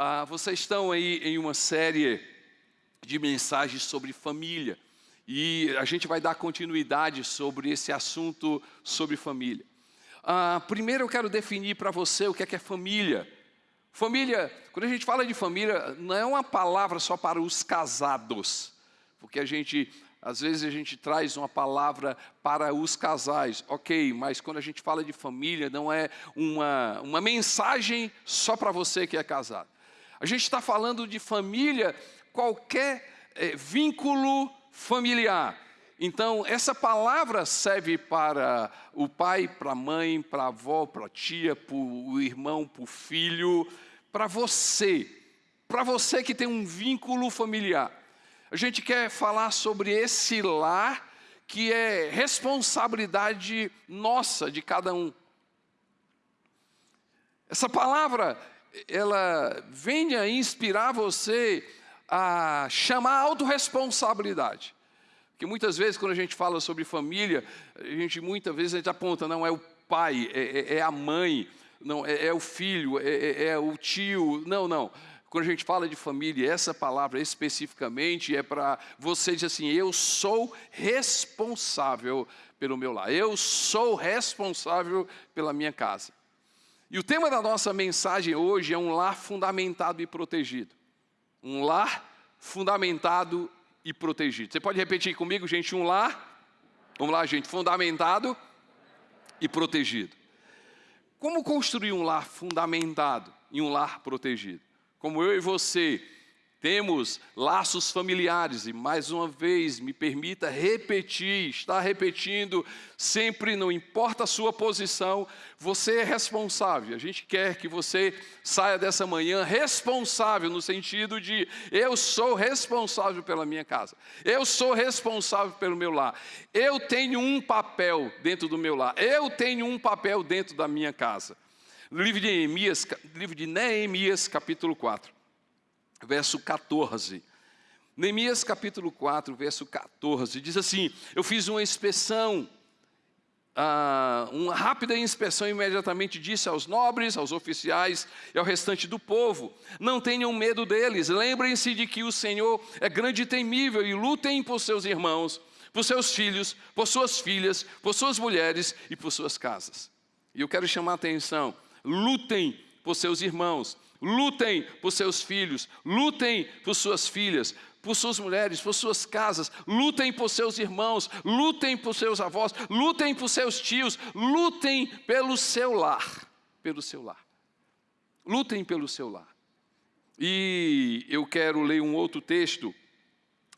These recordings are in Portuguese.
Ah, vocês estão aí em uma série de mensagens sobre família e a gente vai dar continuidade sobre esse assunto sobre família. Ah, primeiro eu quero definir para você o que é, que é família. Família, quando a gente fala de família, não é uma palavra só para os casados, porque a gente às vezes a gente traz uma palavra para os casais, ok, mas quando a gente fala de família, não é uma, uma mensagem só para você que é casado. A gente está falando de família, qualquer é, vínculo familiar. Então, essa palavra serve para o pai, para a mãe, para a avó, para a tia, para o irmão, para o filho, para você, para você que tem um vínculo familiar. A gente quer falar sobre esse lar que é responsabilidade nossa, de cada um. Essa palavra, ela vem a inspirar você a chamar a autorresponsabilidade. Porque muitas vezes quando a gente fala sobre família, a gente muitas vezes a gente aponta, não é o pai, é, é, é a mãe, não é, é o filho, é, é, é o tio, não, não. Quando a gente fala de família, essa palavra especificamente é para você dizer assim: eu sou responsável pelo meu lar, eu sou responsável pela minha casa. E o tema da nossa mensagem hoje é um lar fundamentado e protegido. Um lar fundamentado e protegido. Você pode repetir comigo, gente? Um lar, vamos lá, gente, fundamentado e protegido. Como construir um lar fundamentado e um lar protegido? como eu e você temos laços familiares, e mais uma vez me permita repetir, estar repetindo, sempre, não importa a sua posição, você é responsável. A gente quer que você saia dessa manhã responsável, no sentido de eu sou responsável pela minha casa, eu sou responsável pelo meu lar, eu tenho um papel dentro do meu lar, eu tenho um papel dentro da minha casa. Livro de Neemias, livro de Neemias, capítulo 4, verso 14. Neemias capítulo 4, verso 14, diz assim: Eu fiz uma inspeção, ah, uma rápida inspeção, imediatamente disse aos nobres, aos oficiais e ao restante do povo: Não tenham medo deles, lembrem-se de que o Senhor é grande e temível e lutem por seus irmãos, por seus filhos, por suas filhas, por suas mulheres e por suas casas. E eu quero chamar a atenção lutem por seus irmãos, lutem por seus filhos, lutem por suas filhas, por suas mulheres, por suas casas, lutem por seus irmãos, lutem por seus avós, lutem por seus tios, lutem pelo seu lar, pelo seu lar. Lutem pelo seu lar. E eu quero ler um outro texto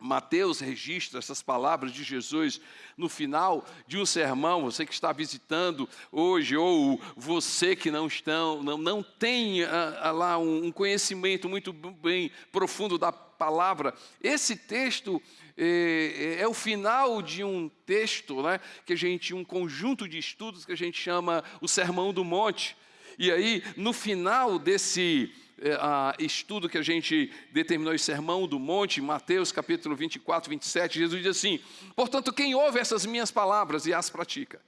Mateus registra essas palavras de Jesus no final de um sermão, você que está visitando hoje, ou você que não, estão, não, não tem ah, ah, lá um, conhecimento muito bem profundo da palavra. Esse texto é, é, é o final de um texto, né, que a gente, um conjunto de estudos que a gente chama o Sermão do Monte. E aí, no final desse é, estudo que a gente determinou em Sermão do Monte, Mateus capítulo 24, 27, Jesus diz assim: Portanto, quem ouve essas minhas palavras e as pratica,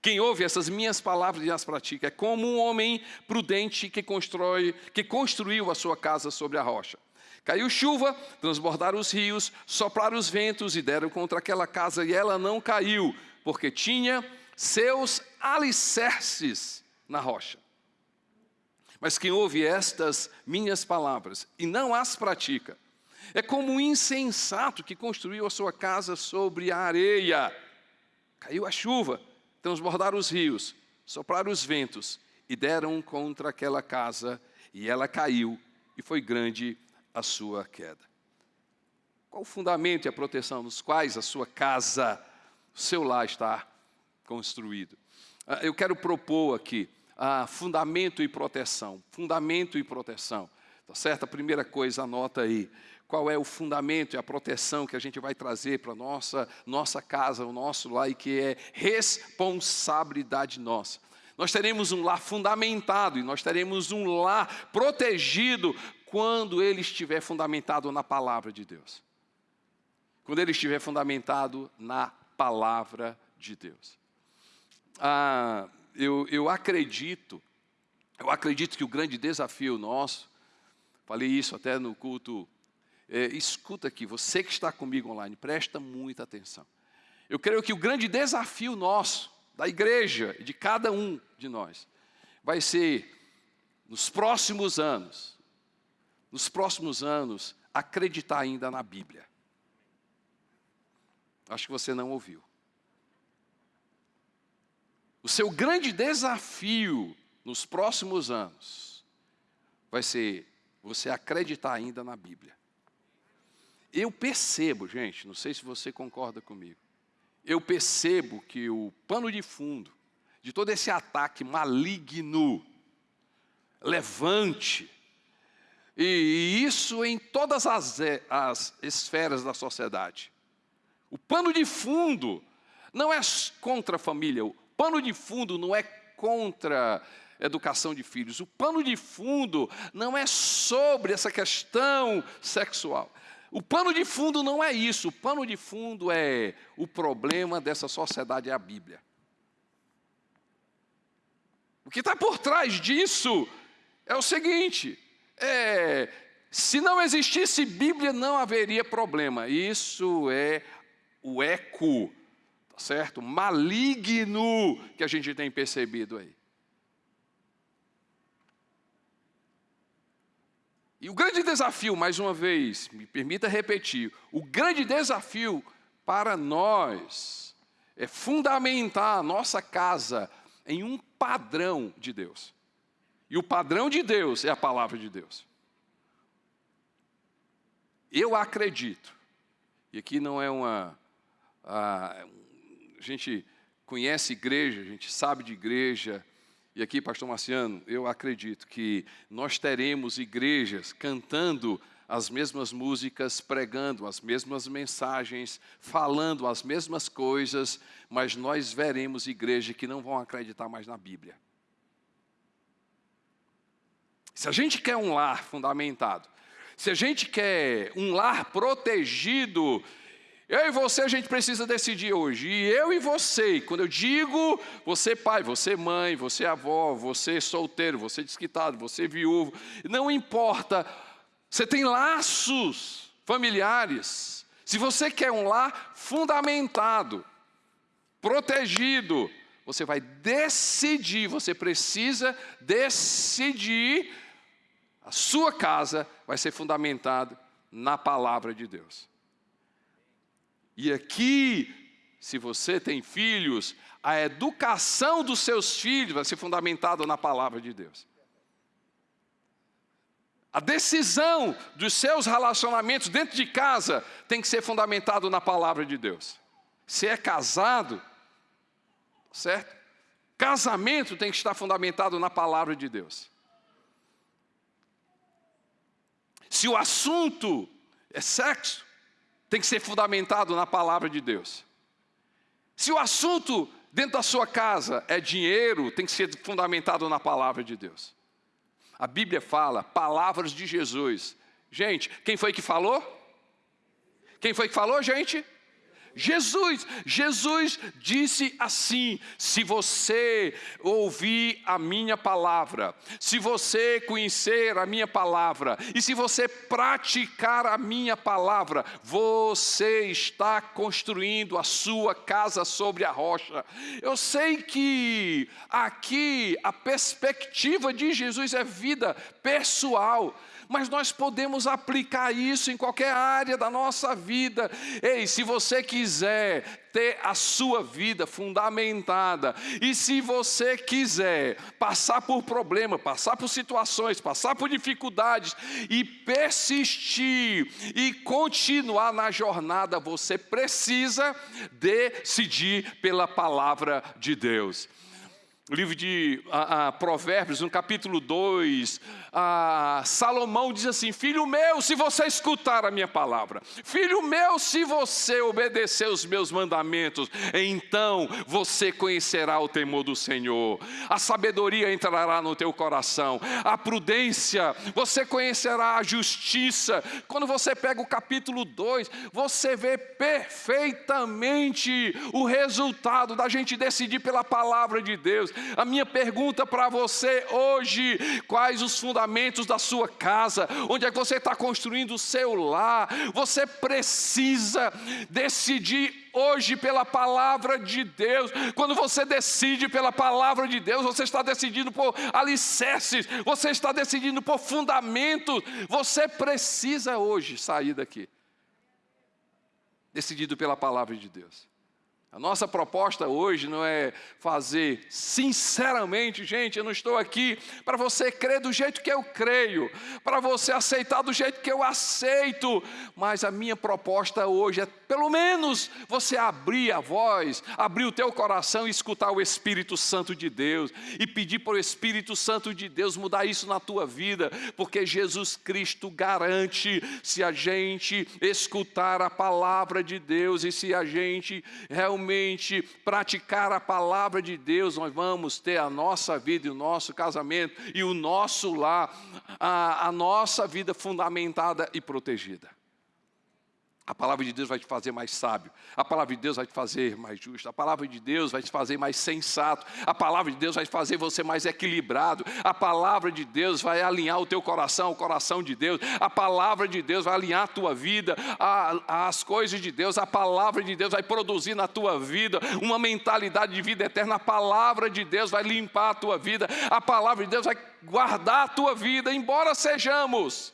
quem ouve essas minhas palavras e as pratica, é como um homem prudente que constrói, que construiu a sua casa sobre a rocha. Caiu chuva, transbordaram os rios, sopraram os ventos e deram contra aquela casa, e ela não caiu, porque tinha seus alicerces na rocha. Mas quem ouve estas minhas palavras e não as pratica, é como um insensato que construiu a sua casa sobre a areia. Caiu a chuva, transbordaram os rios, sopraram os ventos e deram contra aquela casa, e ela caiu, e foi grande a sua queda. Qual o fundamento e a proteção nos quais a sua casa, o seu lar está construído? Ah, eu quero propor aqui ah, fundamento e proteção. Fundamento e proteção. Tá certo? A primeira coisa, anota aí. Qual é o fundamento e a proteção que a gente vai trazer para a nossa, nossa casa, o nosso lar, e que é responsabilidade nossa. Nós teremos um lar fundamentado e nós teremos um lar protegido quando ele estiver fundamentado na palavra de Deus. Quando ele estiver fundamentado na palavra de Deus. Ah, eu, eu acredito, eu acredito que o grande desafio nosso Falei isso até no culto. É, escuta aqui, você que está comigo online, presta muita atenção. Eu creio que o grande desafio nosso, da igreja, de cada um de nós, vai ser, nos próximos anos, nos próximos anos, acreditar ainda na Bíblia. Acho que você não ouviu. O seu grande desafio nos próximos anos vai ser você acreditar ainda na Bíblia. Eu percebo, gente, não sei se você concorda comigo, eu percebo que o pano de fundo de todo esse ataque maligno, levante, e isso em todas as, as esferas da sociedade. O pano de fundo não é contra a família, pano de fundo não é contra educação de filhos. O pano de fundo não é sobre essa questão sexual. O pano de fundo não é isso. O pano de fundo é o problema dessa sociedade é a Bíblia. O que está por trás disso é o seguinte: é, se não existisse Bíblia, não haveria problema. Isso é o eco, tá certo? Maligno que a gente tem percebido aí. E o grande desafio, mais uma vez, me permita repetir, o grande desafio para nós é fundamentar a nossa casa em um padrão de Deus. E o padrão de Deus é a palavra de Deus. Eu acredito, e aqui não é uma. A, a gente conhece igreja, a gente sabe de igreja, e aqui, pastor Marciano, eu acredito que nós teremos igrejas cantando as mesmas músicas, pregando as mesmas mensagens, falando as mesmas coisas, mas nós veremos igrejas que não vão acreditar mais na Bíblia. Se a gente quer um lar fundamentado, se a gente quer um lar protegido eu e você a gente precisa decidir hoje. E eu e você, quando eu digo você pai, você mãe, você avó, você solteiro, você desquitado, você viúvo, não importa, você tem laços familiares. Se você quer um lar fundamentado, protegido, você vai decidir, você precisa decidir, a sua casa vai ser fundamentada na palavra de Deus. E aqui, se você tem filhos, a educação dos seus filhos vai ser fundamentada na palavra de Deus. A decisão dos seus relacionamentos dentro de casa tem que ser fundamentado na palavra de Deus. Se é casado, certo? Casamento tem que estar fundamentado na palavra de Deus. Se o assunto é sexo, tem que ser fundamentado na palavra de Deus. Se o assunto dentro da sua casa é dinheiro, tem que ser fundamentado na palavra de Deus. A Bíblia fala palavras de Jesus. Gente, quem foi que falou? Quem foi que falou, gente? Jesus, Jesus disse assim: se você ouvir a minha palavra, se você conhecer a minha palavra, e se você praticar a minha palavra, você está construindo a sua casa sobre a rocha. Eu sei que aqui a perspectiva de Jesus é vida pessoal mas nós podemos aplicar isso em qualquer área da nossa vida. Ei, se você quiser ter a sua vida fundamentada, e se você quiser passar por problemas, passar por situações, passar por dificuldades e persistir e continuar na jornada, você precisa decidir pela palavra de Deus o livro de a, a, Provérbios, no capítulo 2, a, Salomão diz assim: Filho meu, se você escutar a minha palavra, filho meu, se você obedecer os meus mandamentos, então você conhecerá o temor do Senhor, a sabedoria entrará no teu coração, a prudência, você conhecerá a justiça. Quando você pega o capítulo 2, você vê perfeitamente o resultado da gente decidir pela palavra de Deus A minha pergunta para você hoje: quais os fundamentos da sua casa? Onde é que você está construindo o seu lar? Você precisa decidir hoje pela palavra de Deus. Quando você decide pela palavra de Deus, você está decidindo por alicerces, você está decidindo por fundamentos. Você precisa hoje sair daqui, decidido pela palavra de Deus. A nossa proposta hoje não é fazer, sinceramente, gente, eu não estou aqui para você crer do jeito que eu creio, para você aceitar do jeito que eu aceito, mas a minha proposta hoje é, pelo menos, você abrir a voz, abrir o teu coração e escutar o Espírito Santo de Deus e pedir para o Espírito Santo de Deus mudar isso na tua vida, porque Jesus Cristo garante, se a gente escutar a palavra de Deus e se a gente realmente praticar a palavra de Deus, nós vamos ter a nossa vida e o nosso casamento e o nosso lar, a, a nossa vida fundamentada e protegida. A palavra de Deus vai te fazer mais sábio, a palavra de Deus vai te fazer mais justo, a palavra de Deus vai te fazer mais sensato, a palavra de Deus vai fazer você mais equilibrado, a palavra de Deus vai alinhar o teu coração, o coração de Deus, a palavra de Deus vai alinhar a tua vida, as coisas de Deus, a palavra de Deus vai produzir na tua vida uma mentalidade de vida eterna, a palavra de Deus vai limpar a tua vida, a palavra de Deus vai guardar a tua vida, embora sejamos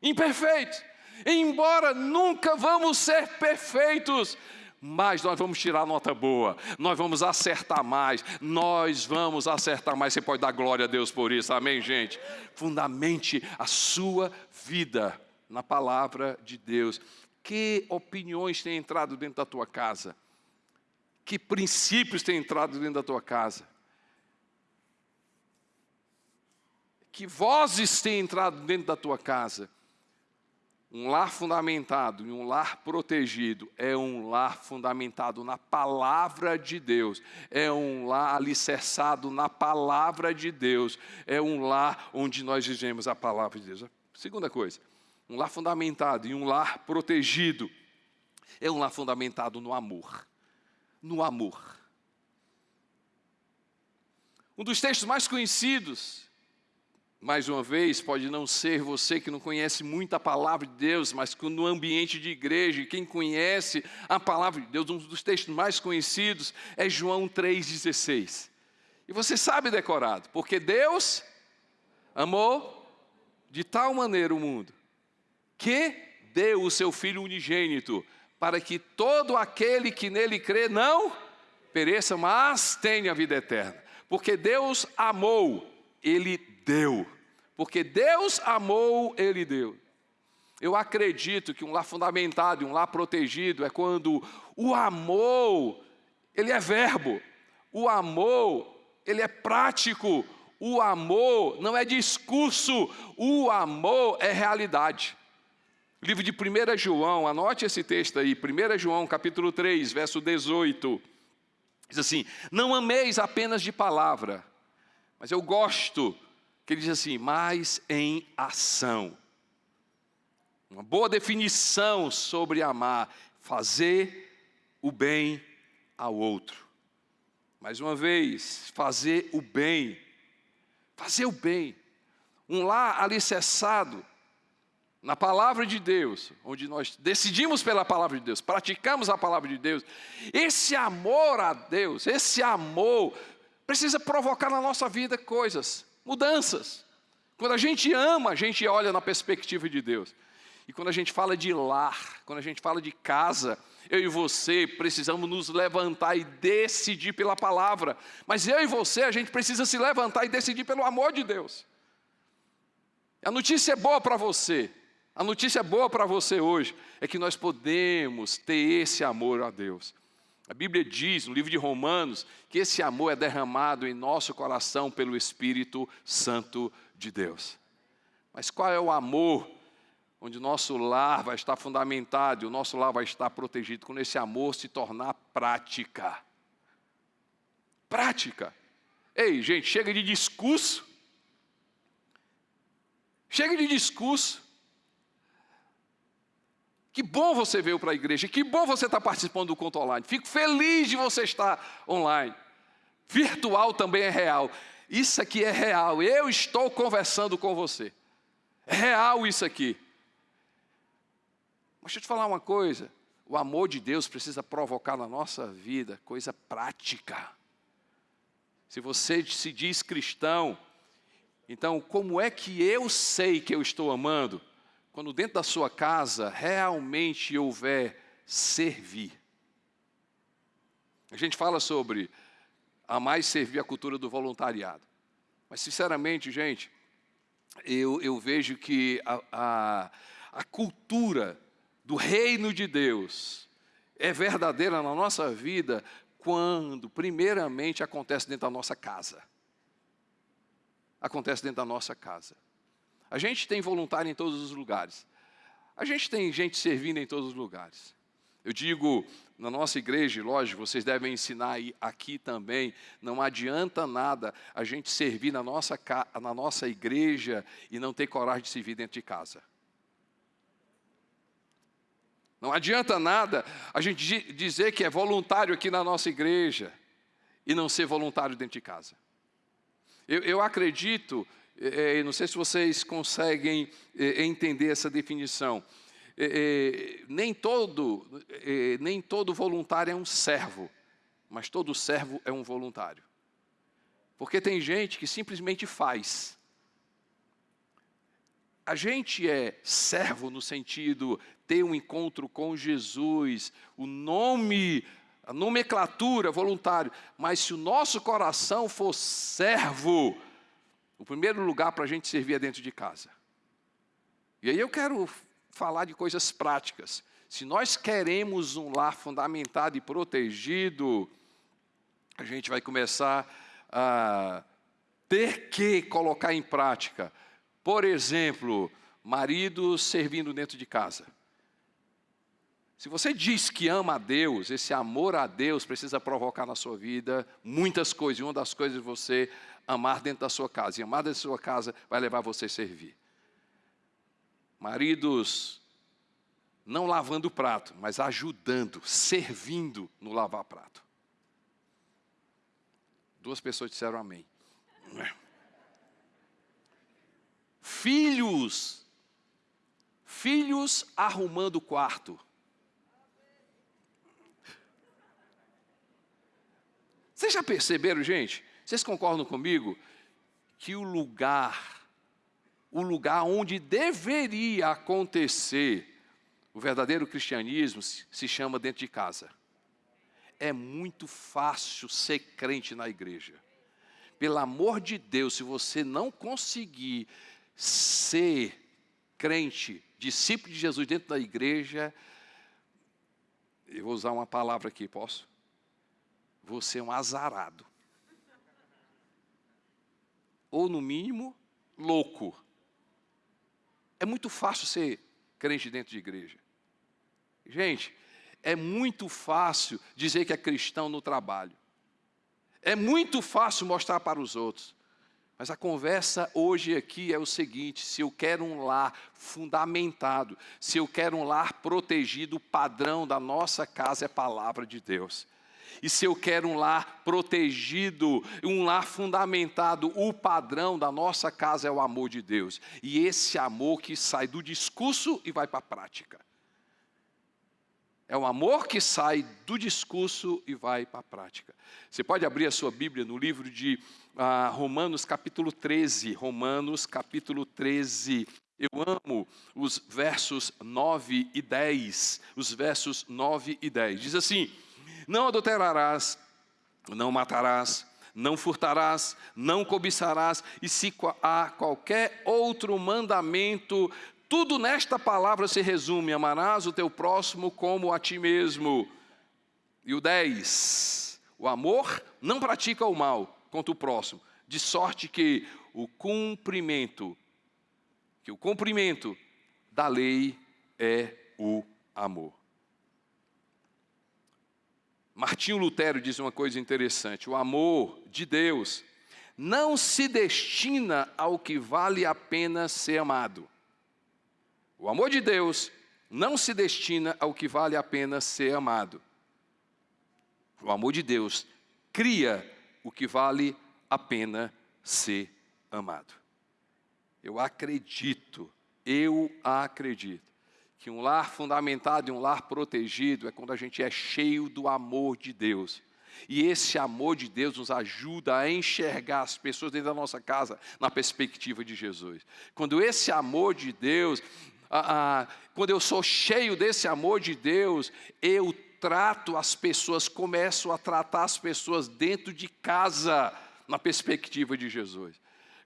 imperfeitos embora nunca vamos ser perfeitos, mas nós vamos tirar nota boa, nós vamos acertar mais, nós vamos acertar mais. Você pode dar glória a Deus por isso, amém, gente? Fundamente a sua vida na palavra de Deus. Que opiniões têm entrado dentro da tua casa? Que princípios têm entrado dentro da tua casa? Que vozes têm entrado dentro da tua casa? Um lar fundamentado e um lar protegido é um lar fundamentado na palavra de Deus, é um lar alicerçado na palavra de Deus, é um lar onde nós vivemos a palavra de Deus. Segunda coisa, um lar fundamentado e um lar protegido é um lar fundamentado no amor. No amor. Um dos textos mais conhecidos mais uma vez, pode não ser você que não conhece muito a palavra de Deus, mas no ambiente de igreja, quem conhece a palavra de Deus, um dos textos mais conhecidos é João 3,16. E você sabe decorado, porque Deus amou de tal maneira o mundo, que deu o seu Filho unigênito, para que todo aquele que nele crê não pereça, mas tenha a vida eterna. Porque Deus amou, Ele deu. Porque Deus amou, Ele deu. Eu acredito que um lar fundamentado e um lar protegido é quando o amor, ele é verbo, o amor, ele é prático, o amor não é discurso, o amor é realidade. Livro de 1 João, anote esse texto aí, 1 João capítulo 3, verso 18. Diz assim: Não ameis apenas de palavra, mas eu gosto que ele diz assim, mas em ação. Uma boa definição sobre amar, fazer o bem ao outro. Mais uma vez, fazer o bem, fazer o bem. Um lar alicerçado na palavra de Deus, onde nós decidimos pela palavra de Deus, praticamos a palavra de Deus, esse amor a Deus, esse amor precisa provocar na nossa vida coisas mudanças. Quando a gente ama, a gente olha na perspectiva de Deus. E quando a gente fala de lar, quando a gente fala de casa, eu e você precisamos nos levantar e decidir pela palavra. Mas eu e você, a gente precisa se levantar e decidir pelo amor de Deus. A notícia é boa para você. A notícia boa para você hoje é que nós podemos ter esse amor a Deus. A Bíblia diz, no livro de Romanos, que esse amor é derramado em nosso coração pelo Espírito Santo de Deus. Mas qual é o amor onde o nosso lar vai estar fundamentado e o nosso lar vai estar protegido? Quando esse amor se tornar prática. Prática. Ei, gente, chega de discurso. Chega de discurso. Que bom você veio para a igreja, que bom você estar tá participando do culto online. Fico feliz de você estar online. virtual também é real. Isso aqui é real. Eu estou conversando com você. É real isso aqui. Mas deixa eu te falar uma coisa. O amor de Deus precisa provocar na nossa vida coisa prática. Se você se diz cristão, então como é que eu sei que eu estou amando? Quando dentro da sua casa realmente houver servir. A gente fala sobre amar e servir a cultura do voluntariado. Mas, sinceramente, gente, eu, eu vejo que a, a, a cultura do reino de Deus é verdadeira na nossa vida quando, primeiramente, acontece dentro da nossa casa. Acontece dentro da nossa casa. A gente tem voluntário em todos os lugares. A gente tem gente servindo em todos os lugares. Eu digo, na nossa igreja, lógico, vocês devem ensinar aqui também, não adianta nada a gente servir na nossa, na nossa igreja e não ter coragem de servir dentro de casa. Não adianta nada a gente dizer que é voluntário aqui na nossa igreja e não ser voluntário dentro de casa. Eu, eu acredito, é, não sei se vocês conseguem é, entender essa definição. É, nem, todo, nem todo voluntário é um servo, mas todo servo é um voluntário. Porque tem gente que simplesmente faz. A gente é servo no sentido ter um encontro com Jesus, o nome, a nomenclatura voluntário, mas se o nosso coração for servo, o primeiro lugar para a gente servir é dentro de casa. E aí eu quero falar de coisas práticas. Se nós queremos um lar fundamentado e protegido, a gente vai começar a ter que colocar em prática por exemplo, marido servindo dentro de casa. Se você diz que ama a Deus, esse amor a Deus precisa provocar na sua vida muitas coisas. E uma das coisas é você amar dentro da sua casa. E amar dentro da sua casa vai levar você a servir. Maridos não lavando o prato, mas ajudando, servindo no lavar prato. Duas pessoas disseram amém. Filhos, filhos arrumando o quarto. Vocês já perceberam, gente? Vocês concordam comigo que o lugar, o lugar onde deveria acontecer o verdadeiro cristianismo se chama dentro de casa. É muito fácil ser crente na igreja. Pelo amor de Deus, se você não conseguir ser crente, discípulo de Jesus dentro da igreja, eu vou usar uma palavra aqui, posso? Você é um azarado. Ou, no mínimo, louco. É muito fácil ser crente dentro de igreja. Gente, é muito fácil dizer que é cristão no trabalho. É muito fácil mostrar para os outros. Mas a conversa hoje aqui é o seguinte: se eu quero um lar fundamentado, se eu quero um lar protegido, o padrão da nossa casa é a palavra de Deus. E se eu quero um lar protegido, um lar fundamentado, o padrão da nossa casa é o amor de Deus. E esse amor que sai do discurso e vai para a prática. É o amor que sai do discurso e vai para a prática. Você pode abrir a sua Bíblia no livro de ah, Romanos capítulo 13. Romanos capítulo 13. Eu amo os versos 9 e 10. Os versos 9 e 10. Diz assim: Não adulterarás, não matarás, não furtarás, não cobiçarás, e se há qualquer outro mandamento, tudo nesta palavra se resume: amarás o teu próximo como a ti mesmo. E o 10: O amor não pratica o mal contra o próximo, de sorte que o cumprimento, que o cumprimento da lei é o amor. Martinho Lutero diz uma coisa interessante: o amor de Deus não se destina ao que vale a pena ser amado. O amor de Deus não se destina ao que vale a pena ser amado. O amor de Deus cria o que vale a pena ser amado. Eu acredito, eu acredito, que um lar fundamentado e um lar protegido é quando a gente é cheio do amor de Deus. E esse amor de Deus nos ajuda a enxergar as pessoas dentro da nossa casa na perspectiva de Jesus. Quando esse amor de Deus, ah, ah, quando eu sou cheio desse amor de Deus, eu trato as pessoas, começo a tratar as pessoas dentro de casa na perspectiva de Jesus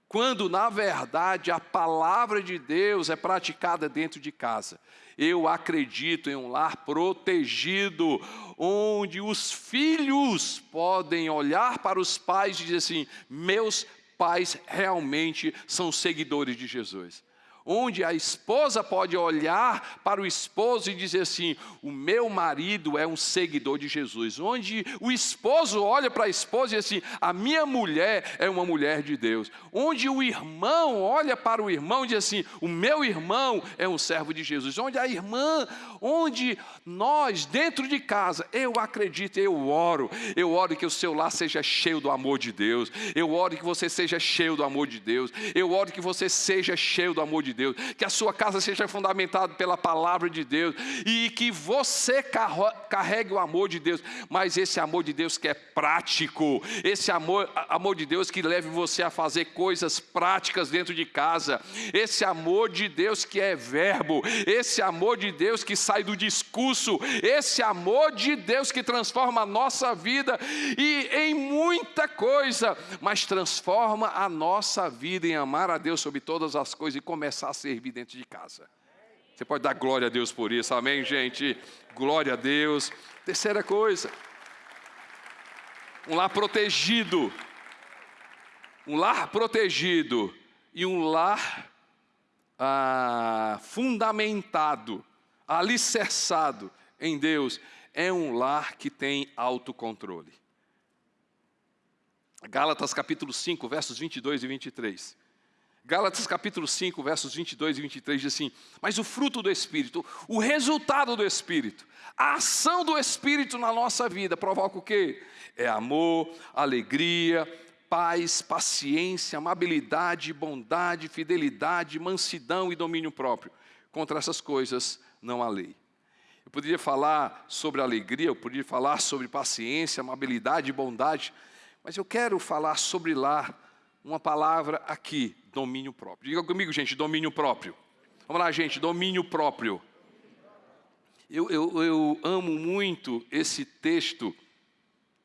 quando na verdade a palavra de Deus é praticada dentro de casa. Eu acredito em um lar protegido, onde os filhos podem olhar para os pais e dizer assim: meus pais realmente são seguidores de Jesus onde a esposa pode olhar para o esposo e dizer assim: o meu marido é um seguidor de Jesus. Onde o esposo olha para a esposa e diz assim: a minha mulher é uma mulher de Deus. Onde o irmão olha para o irmão e diz assim: o meu irmão é um servo de Jesus. Onde a irmã, onde nós, dentro de casa, eu acredito, eu oro, eu oro que o seu lar seja cheio do amor de Deus, eu oro que você seja cheio do amor de Deus, eu oro que você seja cheio do amor de Deus, que a sua casa seja fundamentada pela palavra de Deus e que você carregue o amor de Deus, mas esse amor de Deus que é prático, esse amor, amor de Deus que leve você a fazer coisas práticas dentro de casa, esse amor de Deus que é verbo, esse amor de Deus que sai do discurso, esse amor de Deus que transforma a nossa vida e em muita coisa, mas transforma a nossa vida em amar a Deus sobre todas as coisas e começar a servir dentro de casa. Você pode dar glória a Deus por isso, amém, gente? Glória a Deus. Terceira coisa, um lar protegido. Um lar protegido e um lar ah, fundamentado, alicerçado em Deus, é um lar que tem autocontrole. Gálatas capítulo 5, versos 22 e 23. Gálatas capítulo 5, versos 22 e 23 diz assim: Mas o fruto do Espírito, o resultado do Espírito, a ação do Espírito na nossa vida provoca o quê? É amor, alegria, paz, paciência, amabilidade, bondade, fidelidade, mansidão e domínio próprio. Contra essas coisas não há lei. Eu poderia falar sobre alegria, eu poderia falar sobre paciência, amabilidade bondade, mas eu quero falar sobre lá uma palavra aqui, domínio próprio. Diga comigo, gente, domínio próprio. Vamos lá, gente, domínio próprio. Eu, eu, eu amo muito esse texto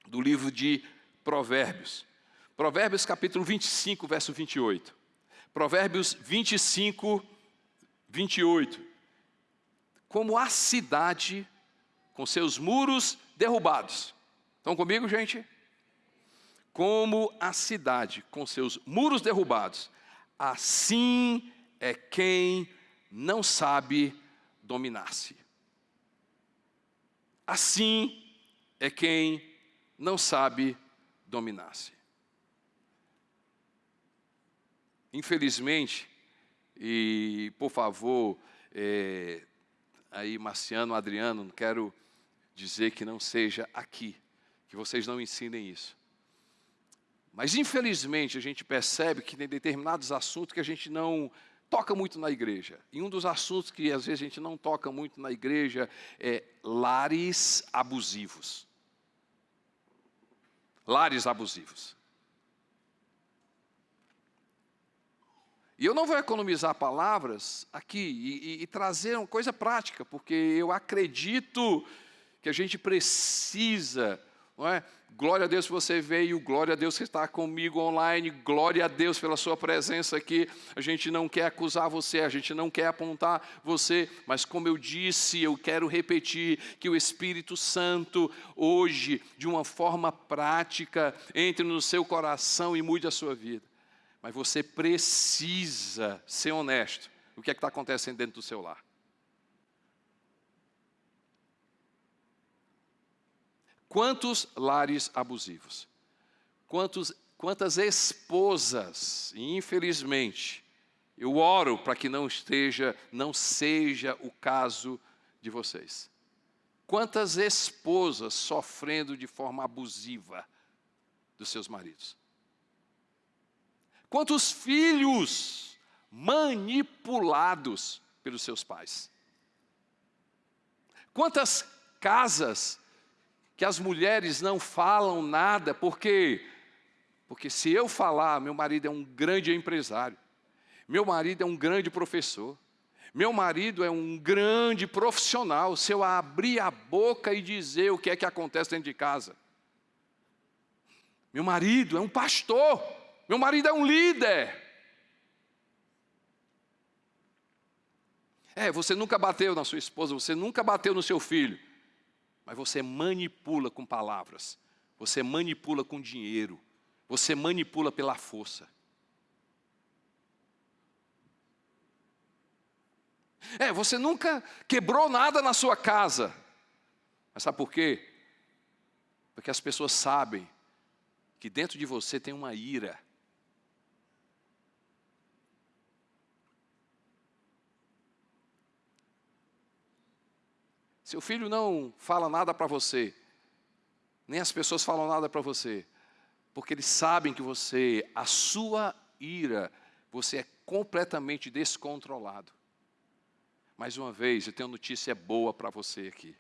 do livro de Provérbios. Provérbios capítulo 25, verso 28. Provérbios 25, 28. Como a cidade com seus muros derrubados. Estão comigo, gente? Como a cidade com seus muros derrubados, assim é quem não sabe dominar-se. Assim é quem não sabe dominar-se. Infelizmente, e por favor, é, aí Marciano, Adriano, não quero dizer que não seja aqui, que vocês não ensinem isso. Mas infelizmente a gente percebe que tem determinados assuntos que a gente não toca muito na igreja. E um dos assuntos que às vezes a gente não toca muito na igreja é lares abusivos. Lares abusivos. E eu não vou economizar palavras aqui e, e, e trazer uma coisa prática, porque eu acredito que a gente precisa não é? Glória a Deus que você veio, glória a Deus que está comigo online, glória a Deus pela sua presença aqui. A gente não quer acusar você, a gente não quer apontar você, mas como eu disse, eu quero repetir que o Espírito Santo hoje, de uma forma prática, entre no seu coração e mude a sua vida. Mas você precisa ser honesto. O que é que está acontecendo dentro do seu lar? Quantos lares abusivos? Quantos, quantas esposas, infelizmente, eu oro para que não esteja, não seja o caso de vocês. Quantas esposas sofrendo de forma abusiva dos seus maridos? Quantos filhos manipulados pelos seus pais? Quantas casas que as mulheres não falam nada, porque porque se eu falar, meu marido é um grande empresário, meu marido é um grande professor, meu marido é um grande profissional, se eu abrir a boca e dizer o que é que acontece dentro de casa. Meu marido é um pastor, meu marido é um líder. É, você nunca bateu na sua esposa, você nunca bateu no seu filho, mas você manipula com palavras, você manipula com dinheiro, você manipula pela força. É, você nunca quebrou nada na sua casa. Mas sabe por quê? Porque as pessoas sabem que dentro de você tem uma ira. Seu filho não fala nada para você, nem as pessoas falam nada para você, porque eles sabem que você, a sua ira, você é completamente descontrolado. Mais uma vez, eu tenho notícia boa para você aqui.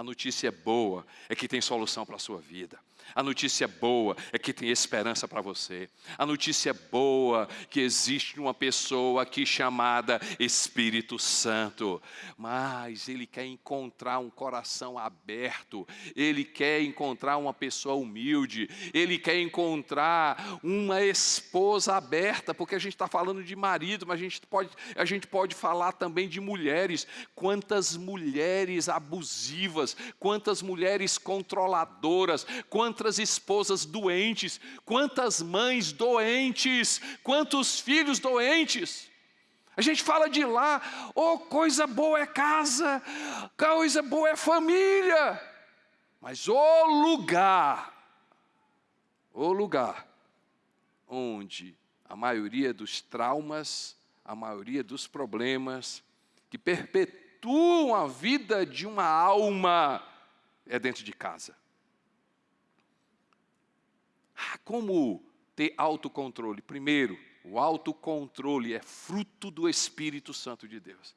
A notícia boa é que tem solução para a sua vida. A notícia boa é que tem esperança para você. A notícia boa é que existe uma pessoa aqui chamada Espírito Santo. Mas ele quer encontrar um coração aberto. Ele quer encontrar uma pessoa humilde. Ele quer encontrar uma esposa aberta, porque a gente está falando de marido, mas a gente pode, a gente pode falar também de mulheres. Quantas mulheres abusivas, quantas mulheres controladoras, quantas esposas doentes, quantas mães doentes, quantos filhos doentes. A gente fala de lá, oh, coisa boa é casa, coisa boa é família, mas o lugar, o lugar onde a maioria dos traumas, a maioria dos problemas que perpetuam a vida de uma alma é dentro de casa. Ah, como ter autocontrole? Primeiro, o autocontrole é fruto do Espírito Santo de Deus.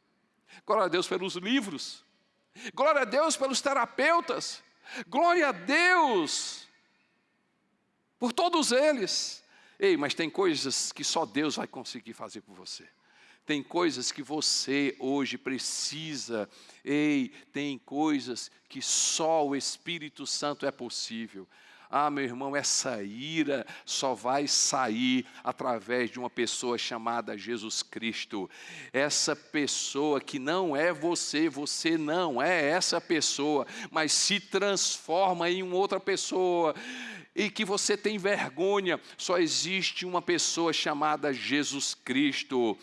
Glória a Deus pelos livros. Glória a Deus pelos terapeutas. Glória a Deus por todos eles. Ei, mas tem coisas que só Deus vai conseguir fazer por você. Tem coisas que você hoje precisa. Ei, tem coisas que só o Espírito Santo é possível. Ah, meu irmão, essa ira só vai sair através de uma pessoa chamada Jesus Cristo. Essa pessoa que não é você, você não é essa pessoa, mas se transforma em uma outra pessoa e que você tem vergonha, só existe uma pessoa chamada Jesus Cristo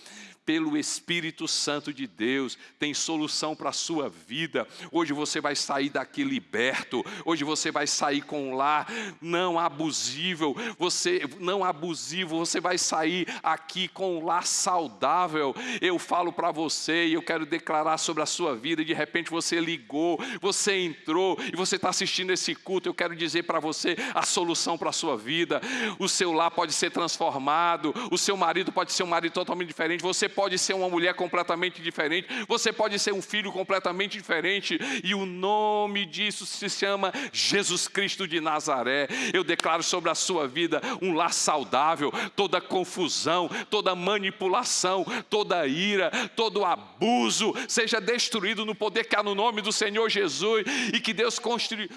pelo Espírito Santo de Deus, tem solução para a sua vida. Hoje você vai sair daqui liberto, hoje você vai sair com um lar não abusivo, você não abusivo, você vai sair aqui com um lar saudável. Eu falo para você e eu quero declarar sobre a sua vida. De repente você ligou, você entrou e você está assistindo esse culto. Eu quero dizer para você a solução para a sua vida. O seu lar pode ser transformado, o seu marido pode ser um marido totalmente diferente. Você pode ser uma mulher completamente diferente, você pode ser um filho completamente diferente, e o nome disso se chama Jesus Cristo de Nazaré. Eu declaro sobre a sua vida um lar saudável, toda confusão, toda manipulação, toda ira, todo abuso seja destruído no poder que há no nome do Senhor Jesus, e que Deus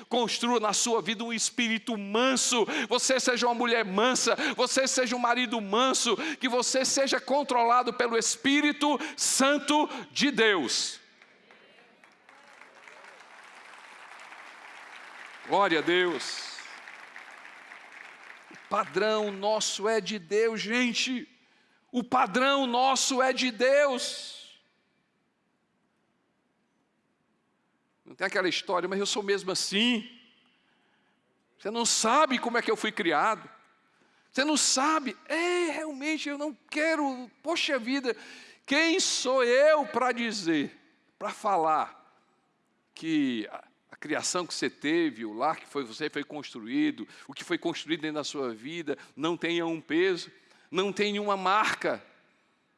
construa na sua vida um espírito manso, você seja uma mulher mansa, você seja um marido manso, que você seja controlado pelo Espírito Santo de Deus. Glória a Deus. O padrão nosso é de Deus, gente. O padrão nosso é de Deus. Não tem aquela história, mas eu sou mesmo assim. Você não sabe como é que eu fui criado. Você não sabe, é, realmente eu não quero, poxa vida, quem sou eu para dizer, para falar que a criação que você teve, o lar que foi, você foi construído, o que foi construído dentro da sua vida, não tenha um peso, não tenha uma marca.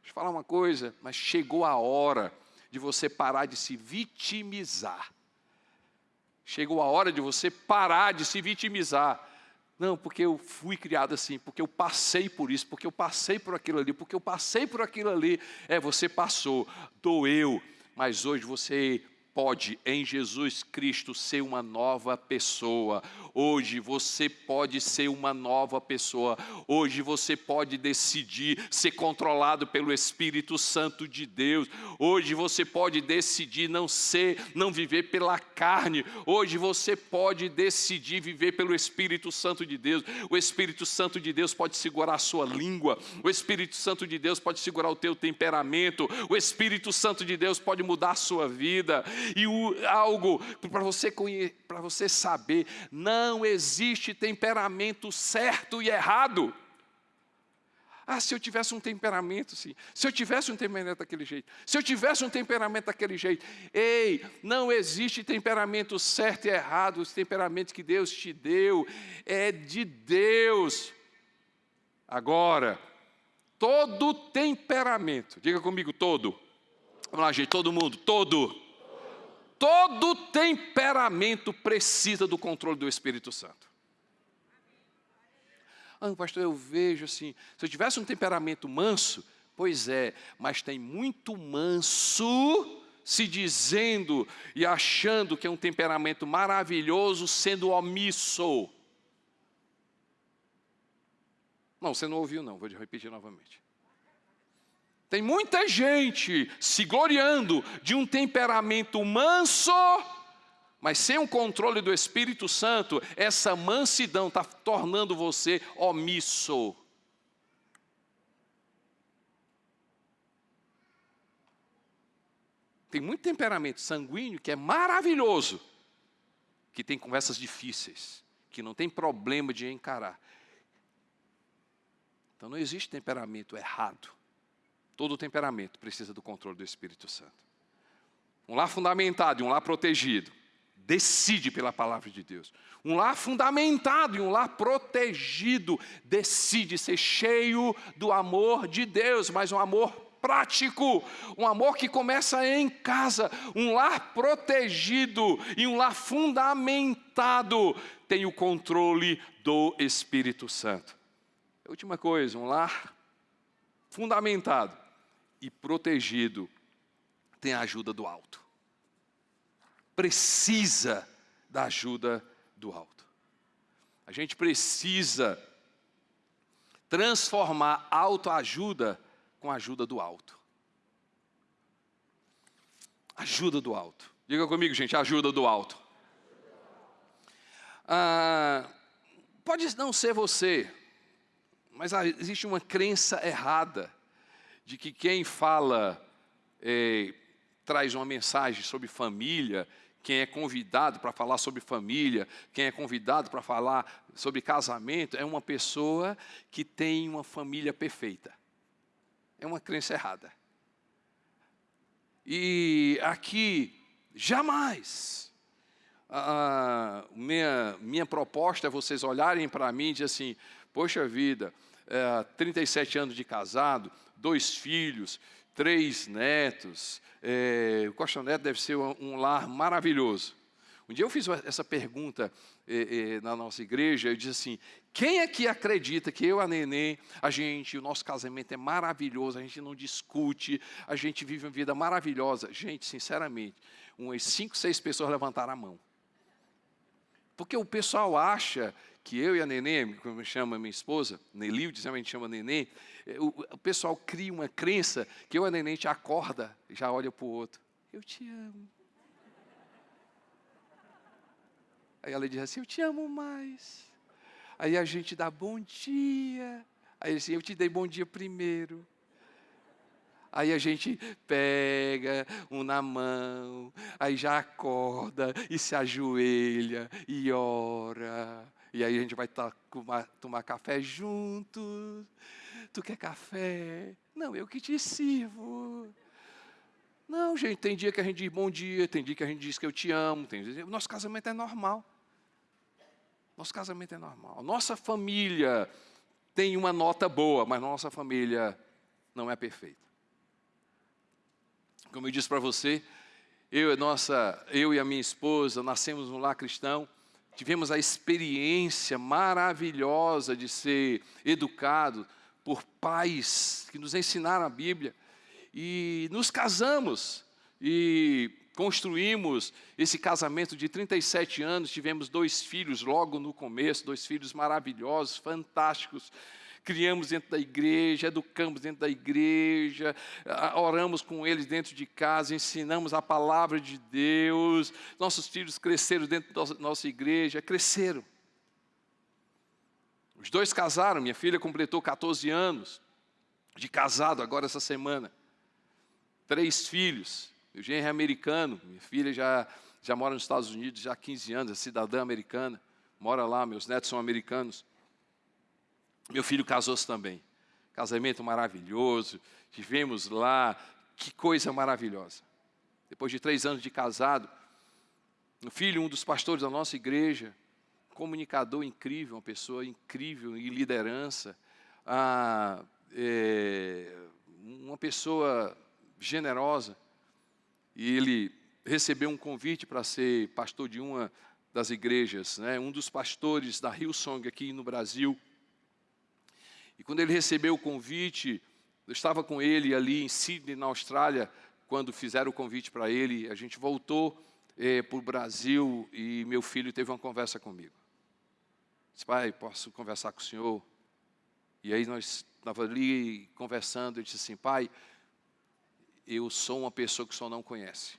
Deixa eu falar uma coisa, mas chegou a hora de você parar de se vitimizar. Chegou a hora de você parar de se vitimizar. Não, porque eu fui criado assim, porque eu passei por isso, porque eu passei por aquilo ali, porque eu passei por aquilo ali. É, você passou, doeu, mas hoje você pode, em Jesus Cristo, ser uma nova pessoa. Hoje você pode ser uma nova pessoa. Hoje você pode decidir ser controlado pelo Espírito Santo de Deus. Hoje você pode decidir não ser, não viver pela carne. Hoje você pode decidir viver pelo Espírito Santo de Deus. O Espírito Santo de Deus pode segurar a sua língua. O Espírito Santo de Deus pode segurar o teu temperamento. O Espírito Santo de Deus pode mudar a sua vida. E o, algo para você, para você saber, não existe temperamento certo e errado. Ah, se eu tivesse um temperamento assim, se eu tivesse um temperamento daquele jeito, se eu tivesse um temperamento daquele jeito. Ei, não existe temperamento certo e errado, os temperamentos que Deus te deu é de Deus. Agora, todo temperamento, diga comigo todo. Vamos lá, gente, todo mundo, todo todo temperamento precisa do controle do Espírito Santo. Ah, pastor, eu vejo assim, se eu tivesse um temperamento manso, pois é, mas tem muito manso se dizendo e achando que é um temperamento maravilhoso, sendo omisso. Não, você não ouviu não, vou repetir novamente. Tem muita gente se gloriando de um temperamento manso, mas sem o controle do Espírito Santo, essa mansidão está tornando você omisso. Tem muito temperamento sanguíneo que é maravilhoso, que tem conversas difíceis, que não tem problema de encarar. Então não existe temperamento errado. Todo temperamento precisa do controle do Espírito Santo. Um lar fundamentado e um lar protegido. Decide pela palavra de Deus. Um lar fundamentado e um lar protegido decide ser cheio do amor de Deus, mas um amor prático, um amor que começa em casa, um lar protegido e um lar fundamentado tem o controle do Espírito Santo. Última coisa, um lar fundamentado e protegido tem a ajuda do alto. Precisa da ajuda do alto. A gente precisa transformar autoajuda com a ajuda do alto. Ajuda do alto. Diga comigo, gente, ajuda do alto. Ah, pode não ser você, mas existe uma crença errada de que quem fala, é, traz uma mensagem sobre família, quem é convidado para falar sobre família, quem é convidado para falar sobre casamento, é uma pessoa que tem uma família perfeita. É uma crença errada. E aqui, jamais. A minha, minha proposta é vocês olharem para mim e dizer assim: Poxa vida, é, 37 anos de casado, dois filhos, três netos. É, o Costa Neto deve ser um, lar maravilhoso. Um dia eu fiz essa pergunta é, é, na nossa igreja, eu disse assim, quem é que acredita que eu, a Nenê, a gente, o nosso casamento é maravilhoso, a gente não discute, a gente vive uma vida maravilhosa? Gente, sinceramente, umas cinco, seis pessoas levantaram a mão. Porque o pessoal acha que eu e a Nenê, como chama minha esposa, Nelilde, a gente chama Nenê, é, o, pessoal cria uma crença que eu e a Nenê, gente acorda, já olha para o outro, eu te amo. Aí ela diz assim, eu te amo mais. Aí a gente dá bom dia. Aí assim, eu te dei bom dia primeiro. Aí a gente pega um na mão, aí já acorda e se ajoelha e ora. E aí a gente vai tomar, tomar café juntos. Tu quer café? Não, eu que te sirvo. Não, gente, tem dia que a gente diz bom dia, tem dia que a gente diz que eu te amo. Tem dia... Nosso casamento é normal. Nosso casamento é normal. Nossa família tem uma nota boa, mas nossa família não é perfeita. Como eu disse para você, eu e, nossa, eu e a minha esposa nascemos no lar cristão, tivemos a experiência maravilhosa de ser educado por pais que nos ensinaram a Bíblia e nos casamos e construímos esse casamento de 37 anos, tivemos dois filhos logo no começo, dois filhos maravilhosos, fantásticos. Criamos dentro da igreja, educamos dentro da igreja, oramos com eles dentro de casa, ensinamos a palavra de Deus. Nossos filhos cresceram dentro da nossa igreja, cresceram. Os dois casaram, minha filha completou 14 anos de casado agora essa semana. Três filhos, o genro é americano, minha filha já, já mora nos Estados Unidos já há 15 anos, é cidadã americana, mora lá, meus netos são americanos. Meu filho casou-se também. Casamento maravilhoso, tivemos lá, que coisa maravilhosa. Depois de três anos de casado, o filho, um dos pastores da nossa igreja, comunicador incrível, uma pessoa incrível em liderança, ah, é, uma pessoa generosa, e ele recebeu um convite para ser pastor de uma das igrejas, né? um dos pastores da Hillsong aqui no Brasil. E quando ele recebeu o convite, eu estava com ele ali em Sydney, na Austrália, quando fizeram o convite para ele, a gente voltou é, para o Brasil e meu filho teve uma conversa comigo. Disse, pai, posso conversar com o senhor? E aí nós estávamos ali conversando, ele disse assim, pai, eu sou uma pessoa que o senhor não conhece.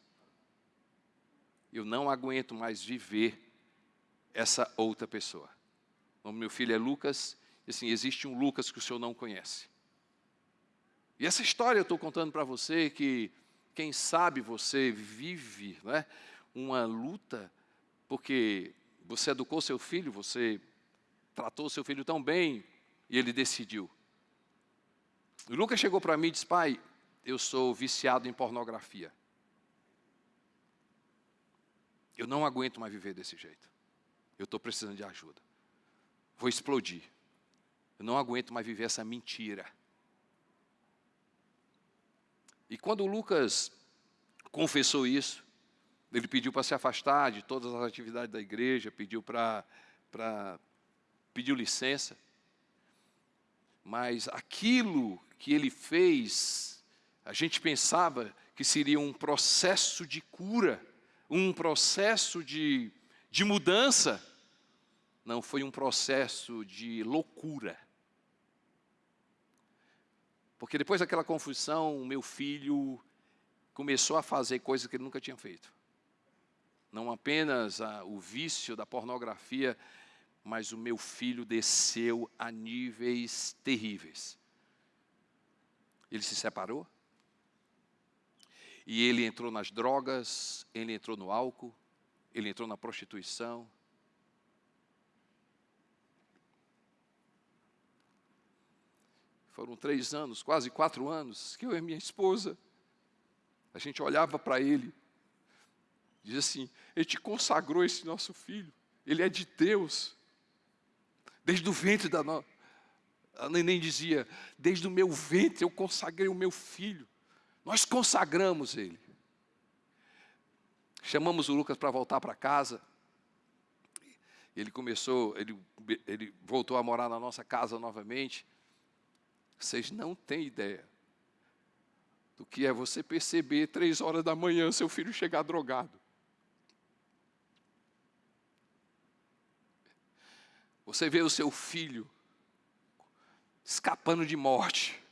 Eu não aguento mais viver essa outra pessoa. O meu filho é Lucas, assim, existe um Lucas que o senhor não conhece. E essa história eu estou contando para você que, quem sabe você vive né, uma luta, porque você educou seu filho, você tratou seu filho tão bem, e ele decidiu. O Lucas chegou para mim e disse, pai, eu sou viciado em pornografia. Eu não aguento mais viver desse jeito. Eu estou precisando de ajuda. Vou explodir. Eu não aguento mais viver essa mentira. E quando Lucas confessou isso, ele pediu para se afastar de todas as atividades da igreja, pediu para, para pediu licença. Mas aquilo que ele fez a gente pensava que seria um processo de cura, um processo de, de mudança. Não, foi um processo de loucura. Porque depois daquela confusão, o meu filho começou a fazer coisas que ele nunca tinha feito. Não apenas a, o vício da pornografia, mas o meu filho desceu a níveis terríveis. Ele se separou, e ele entrou nas drogas, ele entrou no álcool, ele entrou na prostituição. Foram três anos, quase quatro anos, que eu e minha esposa, a gente olhava para ele, dizia assim: Ele te consagrou esse nosso filho, ele é de Deus, desde o ventre da nossa. A neném dizia: Desde o meu ventre eu consagrei o meu filho. Nós consagramos ele. Chamamos o Lucas para voltar para casa. Ele começou, ele, ele voltou a morar na nossa casa novamente. Vocês não têm ideia do que é você perceber três horas da manhã seu filho chegar drogado. Você vê o seu filho escapando de morte.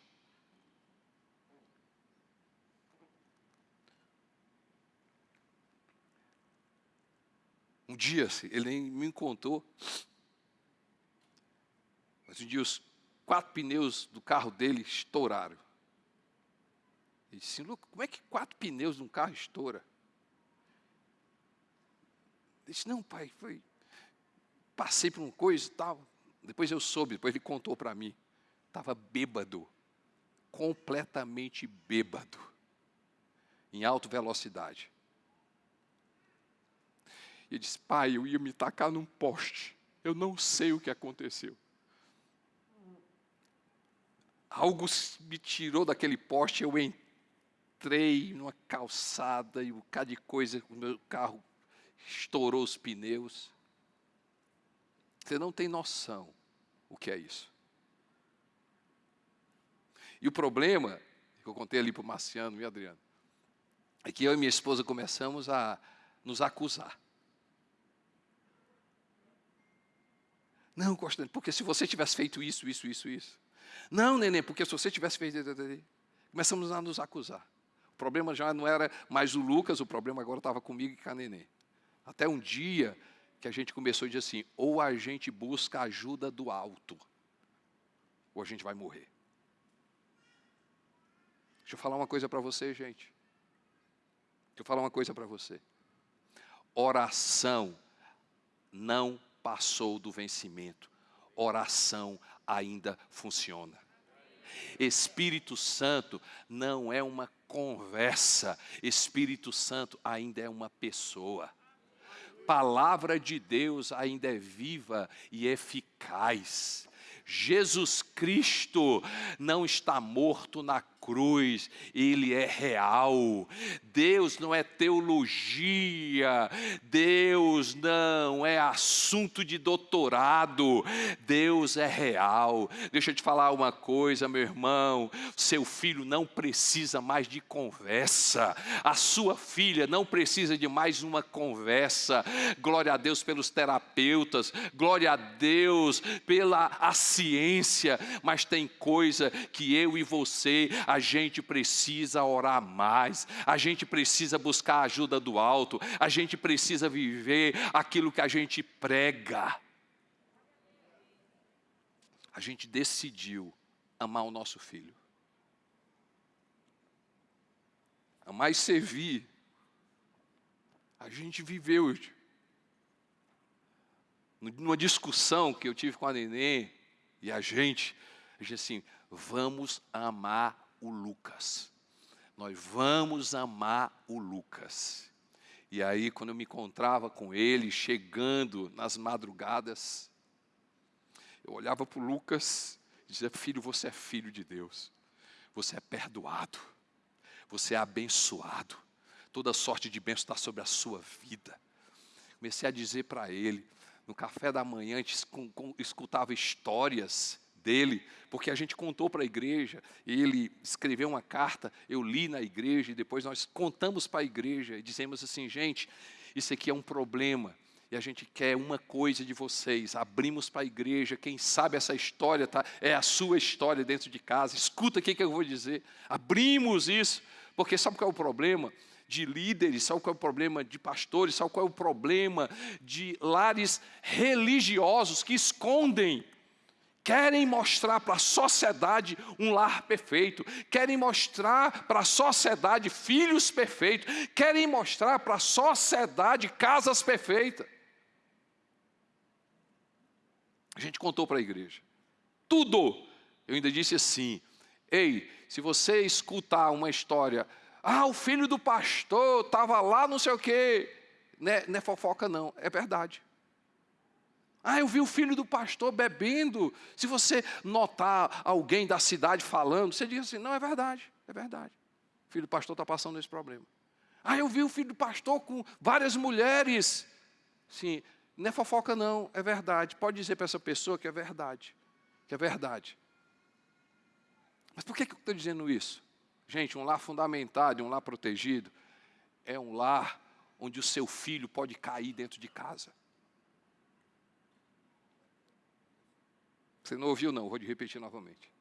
Um dia, ele nem me contou, mas um dia os quatro pneus do carro dele estouraram. Ele disse, Lucas, como é que quatro pneus de um carro estoura? Ele disse, não, pai, foi. Passei por uma coisa e tal. Depois eu soube, depois ele contou para mim. Estava bêbado, completamente bêbado. em alta velocidade. E disse: Pai, eu ia me tacar num poste. Eu não sei o que aconteceu. Algo me tirou daquele poste, eu entrei numa calçada e um bocado de coisa, o meu carro estourou os pneus. Você não tem noção o que é isso. E o problema, que eu contei ali para o Marciano e Adriano, é que eu e minha esposa começamos a nos acusar. Não, Constante, porque se você tivesse feito isso, isso, isso, isso. Não, neném, porque se você tivesse feito. Começamos a nos acusar. O problema já não era mais o Lucas, o problema agora estava comigo e com a neném. Até um dia que a gente começou a dizer assim: ou a gente busca ajuda do alto, ou a gente vai morrer. Deixa eu falar uma coisa para você, gente. Deixa eu falar uma coisa para você. Oração não passou do vencimento. Oração ainda funciona. Espírito Santo não é uma conversa, Espírito Santo ainda é uma pessoa. Palavra de Deus ainda é viva e eficaz. Jesus Cristo não está morto na cruz, ele é real. Deus não é teologia, Deus não é assunto de doutorado, Deus é real. Deixa eu te falar uma coisa, meu irmão: seu filho não precisa mais de conversa, a sua filha não precisa de mais uma conversa. Glória a Deus pelos terapeutas, glória a Deus pela a ciência, mas tem coisa que eu e você, a gente precisa orar mais, a gente precisa buscar a ajuda do alto, a gente precisa viver aquilo que a gente prega. A gente decidiu amar o nosso filho. Amar e servir. A gente viveu numa discussão que eu tive com a Nenê e a gente, a gente assim, vamos amar o Lucas. Nós vamos amar o Lucas. E aí, quando eu me encontrava com ele, chegando nas madrugadas, eu olhava para o Lucas e dizia: Filho, você é filho de Deus, você é perdoado, você é abençoado, toda sorte de bênção está sobre a sua vida. Comecei a dizer para ele, no café da manhã, a gente escutava histórias dele, porque a gente contou para a igreja, ele escreveu uma carta, eu li na igreja, e depois nós contamos para a igreja e dizemos assim: gente, isso aqui é um problema, e a gente quer uma coisa de vocês. Abrimos para a igreja, quem sabe essa história tá, é a sua história dentro de casa. Escuta o que eu vou dizer. Abrimos isso, porque sabe qual é o problema? De líderes, sabe qual é o problema de pastores, sabe qual é o problema de lares religiosos que escondem querem mostrar para a sociedade um lar perfeito, querem mostrar para a sociedade filhos perfeitos, querem mostrar para a sociedade casas perfeitas. A gente contou para a igreja. Tudo. Eu ainda disse assim: ei, se você escutar uma história, ah, o filho do pastor estava lá, não sei o quê. Não é, não é fofoca, não, é verdade. Ah, eu vi o filho do pastor bebendo. Se você notar alguém da cidade falando, você diz assim: não, é verdade, é verdade. O filho do pastor está passando esse problema. Ah, eu vi o filho do pastor com várias mulheres. Sim, não é fofoca, não, é verdade. Pode dizer para essa pessoa que é verdade. Que é verdade. Mas por que, que eu estou dizendo isso? Gente, um lar fundamentado, um lar protegido, é um lar onde o seu filho pode cair dentro de casa. Você não ouviu, não, vou repetir novamente.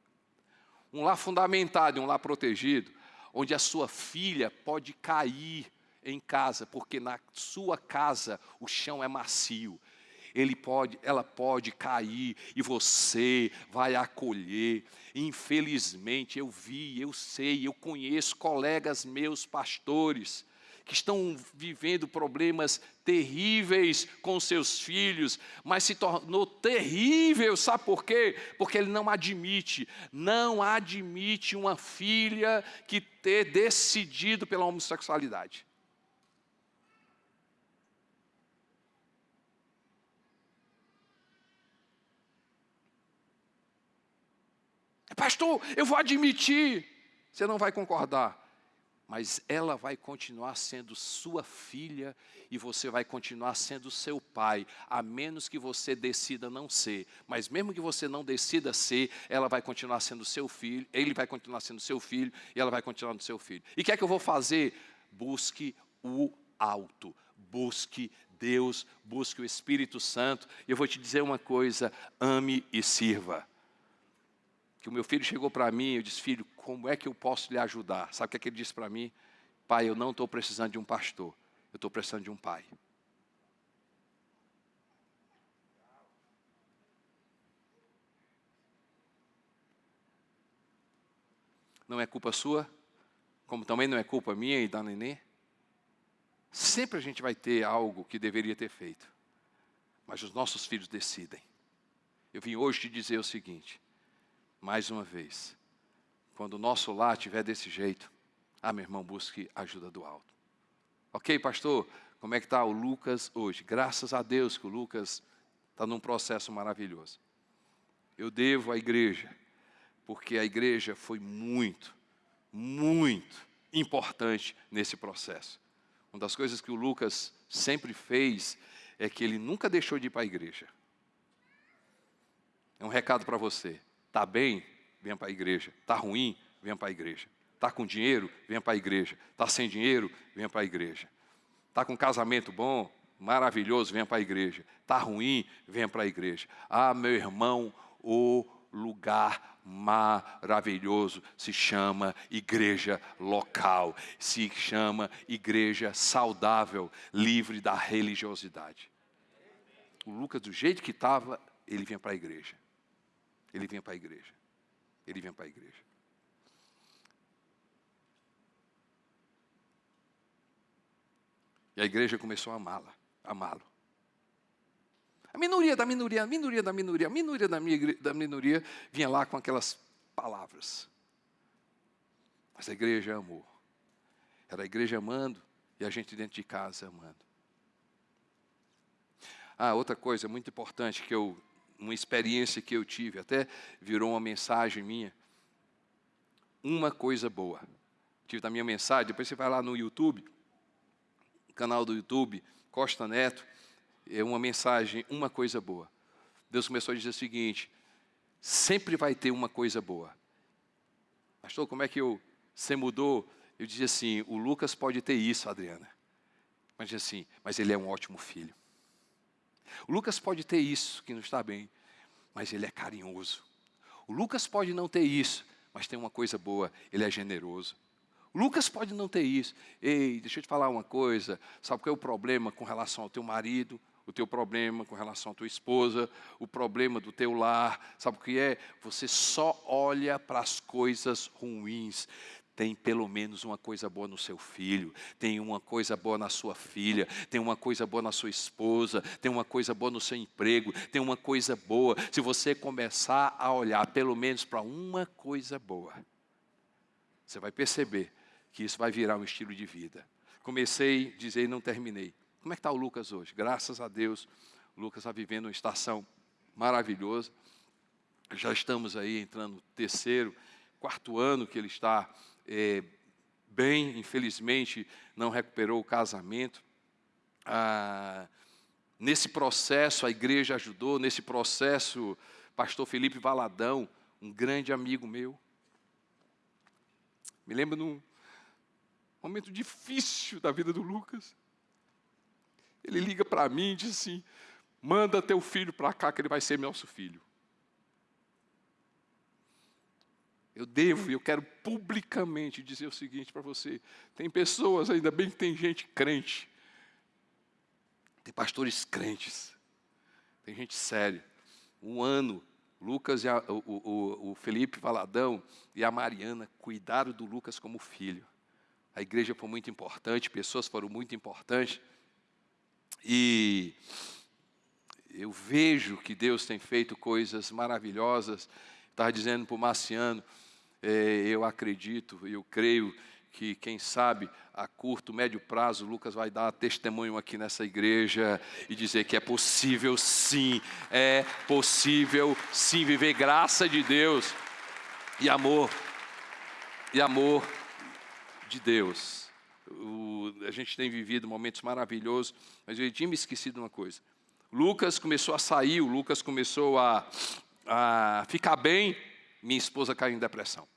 Um lar fundamentado, um lar protegido, onde a sua filha pode cair em casa, porque na sua casa o chão é macio. Ele pode, ela pode cair e você vai acolher. Infelizmente, eu vi, eu sei, eu conheço colegas meus pastores que estão vivendo problemas terríveis com seus filhos, mas se tornou terrível, sabe por quê? Porque ele não admite, não admite uma filha que ter decidido pela homossexualidade. Pastor, eu vou admitir. Você não vai concordar mas ela vai continuar sendo sua filha e você vai continuar sendo seu pai, a menos que você decida não ser. Mas mesmo que você não decida ser, ela vai continuar sendo seu filho, ele vai continuar sendo seu filho e ela vai continuar sendo seu filho. E o que é que eu vou fazer? Busque o alto, busque Deus, busque o Espírito Santo. E eu vou te dizer uma coisa: ame e sirva que o meu filho chegou para mim, eu disse, filho, como é que eu posso lhe ajudar? Sabe o que, é que ele disse para mim? Pai, eu não estou precisando de um pastor, eu estou precisando de um pai. Não é culpa sua, como também não é culpa minha e da nenê. Sempre a gente vai ter algo que deveria ter feito, mas os nossos filhos decidem. Eu vim hoje te dizer o seguinte: mais uma vez, quando o nosso lar estiver desse jeito, ah, meu irmão, busque ajuda do alto. Ok, pastor, como é que está o Lucas hoje? Graças a Deus que o Lucas está num processo maravilhoso. Eu devo à igreja, porque a igreja foi muito, muito importante nesse processo. Uma das coisas que o Lucas sempre fez é que ele nunca deixou de ir para a igreja. É um recado para você. Está bem? Venha para a igreja. Está ruim? Venha para a igreja. Está com dinheiro? Venha para a igreja. Está sem dinheiro? Venha para a igreja. Está com casamento bom? Maravilhoso? Venha para a igreja. Está ruim? Venha para a igreja. Ah, meu irmão, o lugar maravilhoso se chama igreja local, se chama igreja saudável, livre da religiosidade. O Lucas, do jeito que estava, ele vinha para a igreja ele vinha para a igreja. Ele vinha para a igreja. E a igreja começou a amá-la, amá-lo. A minoria da minoria, a minoria da minoria, a minoria da, minha, da minoria vinha lá com aquelas palavras. Mas a igreja amou. Era a igreja amando e a gente dentro de casa amando. Ah, outra coisa muito importante que eu uma experiência que eu tive, até virou uma mensagem minha. Uma coisa boa. Tive da minha mensagem, depois você vai lá no YouTube, canal do YouTube, Costa Neto, é uma mensagem, uma coisa boa. Deus começou a dizer o seguinte: sempre vai ter uma coisa boa. Pastor, como é que eu, você mudou? Eu dizia assim: o Lucas pode ter isso, Adriana. Mas assim, mas ele é um ótimo filho. O Lucas pode ter isso, que não está bem, mas ele é carinhoso. O Lucas pode não ter isso, mas tem uma coisa boa, ele é generoso. O Lucas pode não ter isso. Ei, deixa eu te falar uma coisa. Sabe qual é o problema com relação ao teu marido? O teu problema com relação à tua esposa? O problema do teu lar? Sabe o que é? Você só olha para as coisas ruins tem pelo menos uma coisa boa no seu filho, tem uma coisa boa na sua filha, tem uma coisa boa na sua esposa, tem uma coisa boa no seu emprego, tem uma coisa boa. Se você começar a olhar pelo menos para uma coisa boa, você vai perceber que isso vai virar um estilo de vida. Comecei dizer e não terminei. Como é que está o Lucas hoje? Graças a Deus, o Lucas está vivendo uma estação maravilhosa. Já estamos aí entrando no terceiro, quarto ano que ele está é, bem, infelizmente, não recuperou o casamento. Ah, nesse processo, a igreja ajudou, nesse processo, pastor Felipe Valadão, um grande amigo meu. Me lembro num momento difícil da vida do Lucas. Ele liga para mim e diz assim: manda teu filho para cá que ele vai ser nosso filho. Eu devo e eu quero publicamente dizer o seguinte para você: tem pessoas, ainda bem que tem gente crente, tem pastores crentes, tem gente séria. Um ano, Lucas e a, o, o, o Felipe Valadão e a Mariana cuidaram do Lucas como filho. a igreja foi muito importante, pessoas foram muito importantes. E eu vejo que Deus tem feito coisas maravilhosas. Estava dizendo para o Marciano, eu acredito, eu creio que, quem sabe, a curto, médio prazo, Lucas vai dar testemunho aqui nessa igreja e dizer que é possível sim, é possível sim viver graça de Deus e amor, e amor de Deus. O, a gente tem vivido momentos maravilhosos, mas eu tinha me esquecido de uma coisa. Lucas começou a sair, o Lucas começou a, a ficar bem, minha esposa caiu em depressão.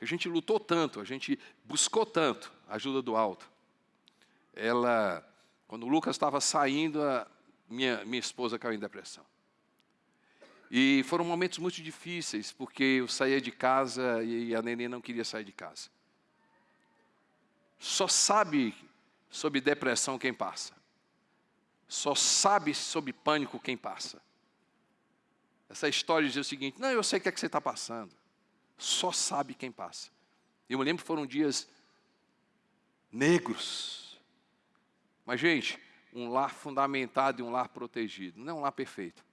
A gente lutou tanto, a gente buscou tanto a ajuda do alto. Ela, quando o Lucas estava saindo, minha, minha esposa caiu em depressão. E foram momentos muito difíceis, porque eu saía de casa e a neném não queria sair de casa. Só sabe sobre depressão quem passa. Só sabe sobre pânico quem passa. Essa história diz o seguinte: não, eu sei o que é que você está passando. Só sabe quem passa. Eu me lembro que foram dias negros. Mas, gente, um lar fundamentado e um lar protegido. Não é um lar perfeito.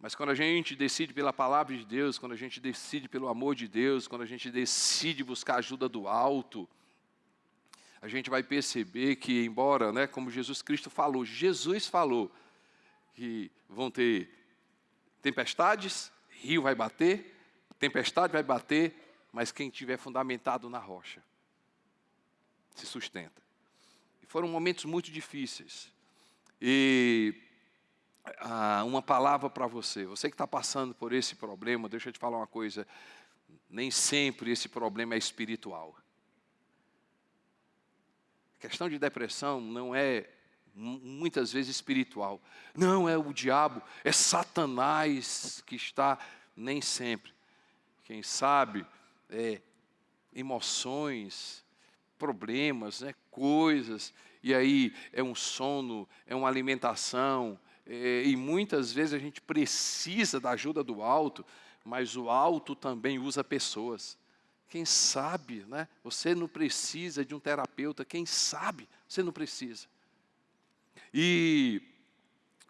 Mas quando a gente decide pela palavra de Deus, quando a gente decide pelo amor de Deus, quando a gente decide buscar ajuda do alto, a gente vai perceber que, embora, né, como Jesus Cristo falou, Jesus falou que vão ter tempestades, rio vai bater, tempestade vai bater, mas quem tiver fundamentado na rocha se sustenta. E foram momentos muito difíceis. E ah, uma palavra para você. Você que está passando por esse problema, deixa eu te falar uma coisa. Nem sempre esse problema é espiritual. A questão de depressão não é muitas vezes espiritual. Não é o diabo, é Satanás que está nem sempre. Quem sabe é emoções, problemas, né, coisas, e aí é um sono, é uma alimentação, é, e muitas vezes a gente precisa da ajuda do alto, mas o alto também usa pessoas. Quem sabe, né? Você não precisa de um terapeuta, quem sabe, você não precisa. E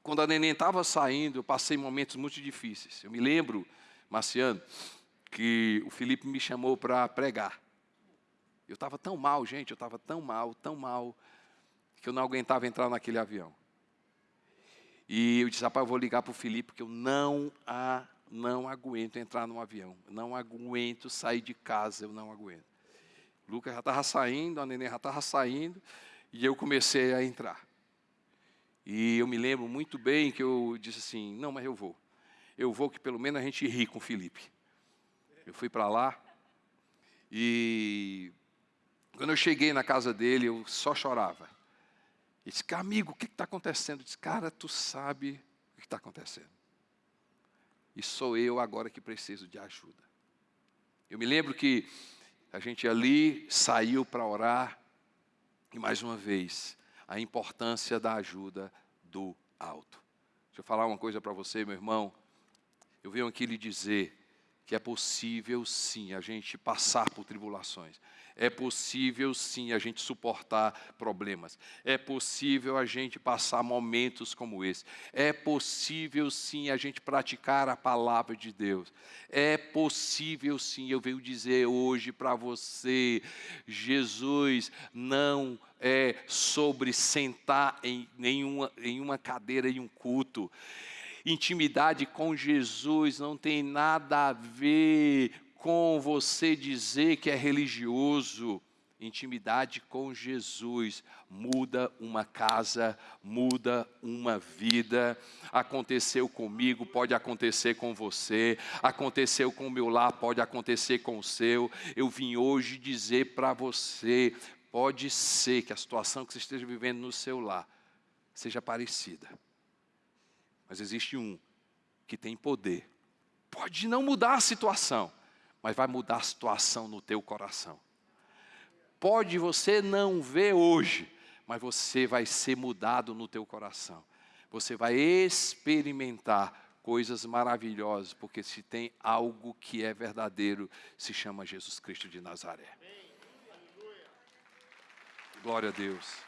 quando a neném estava saindo, eu passei momentos muito difíceis. Eu me lembro, Marciano, que o Felipe me chamou para pregar. Eu estava tão mal, gente, eu estava tão mal, tão mal, que eu não aguentava entrar naquele avião. E eu disse, rapaz, eu vou ligar para o Felipe, porque eu não, a, não aguento entrar no avião. Não aguento sair de casa, eu não aguento. O Lucas já estava saindo, a neném já estava saindo, e eu comecei a entrar. E eu me lembro muito bem que eu disse assim, não, mas eu vou. Eu vou que pelo menos a gente ri com o Felipe. Eu fui para lá, e quando eu cheguei na casa dele, eu só chorava. Ele disse, amigo, o que está acontecendo? Eu disse, cara, tu sabe o que está acontecendo. E sou eu agora que preciso de ajuda. Eu me lembro que a gente ali saiu para orar, e mais uma vez, a importância da ajuda do alto. Deixa eu falar uma coisa para você, meu irmão. Eu venho aqui lhe dizer que é possível sim a gente passar por tribulações. É possível sim a gente suportar problemas. É possível a gente passar momentos como esse. É possível sim a gente praticar a palavra de Deus. É possível sim, eu venho dizer hoje para você, Jesus não é sobre sentar em nenhuma, em uma cadeira em um culto. Intimidade com Jesus não tem nada a ver com você dizer que é religioso. Intimidade com Jesus muda uma casa, muda uma vida. Aconteceu comigo, pode acontecer com você. Aconteceu com o meu lar, pode acontecer com o seu. Eu vim hoje dizer para você: pode ser que a situação que você esteja vivendo no seu lar seja parecida. Mas existe um que tem poder. Pode não mudar a situação, mas vai mudar a situação no teu coração. Pode você não ver hoje, mas você vai ser mudado no teu coração. Você vai experimentar coisas maravilhosas, porque se tem algo que é verdadeiro, se chama Jesus Cristo de Nazaré. Glória a Deus.